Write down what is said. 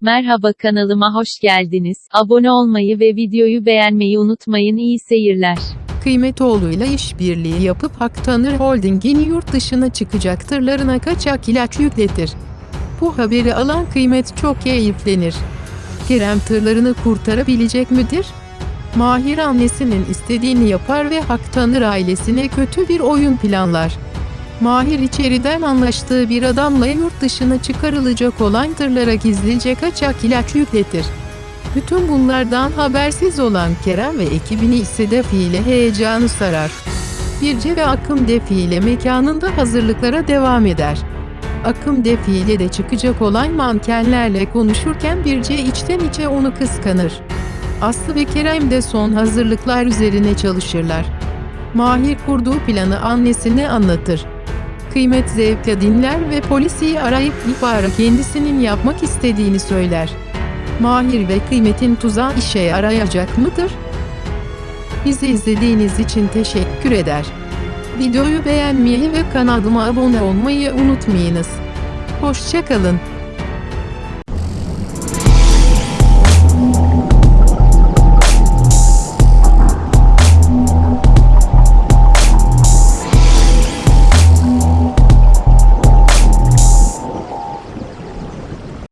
Merhaba kanalıma hoş geldiniz. Abone olmayı ve videoyu beğenmeyi unutmayın. İyi seyirler. Kıymetoğlu'yla işbirliği yapıp Haktanır Holding'in yurt dışına çıkacak tırlarına kaçak ilaç yükletir. Bu haberi alan Kıymet çok keyiflenir. Kerem tırlarını kurtarabilecek midir? Mahir annesinin istediğini yapar ve Haktanır ailesine kötü bir oyun planlar. Mahir içeriden anlaştığı bir adamla yurt dışına çıkarılacak olan tırlara gizlice kaçak ilaç yükletir. Bütün bunlardan habersiz olan Kerem ve ekibini ise defiyle heyecanı sarar. Birce ve Akım defile mekanında hazırlıklara devam eder. Akım defile de çıkacak olan mankenlerle konuşurken Birce içten içe onu kıskanır. Aslı ve Kerem de son hazırlıklar üzerine çalışırlar. Mahir kurduğu planı annesine anlatır. Kıymet zevkle dinler ve polisi arayıp ihbarı kendisinin yapmak istediğini söyler. Mahir ve Kıymet'in tuzağı işe yarayacak mıdır? Bizi izlediğiniz için teşekkür eder. Videoyu beğenmeyi ve kanalıma abone olmayı unutmayınız. Hoşçakalın.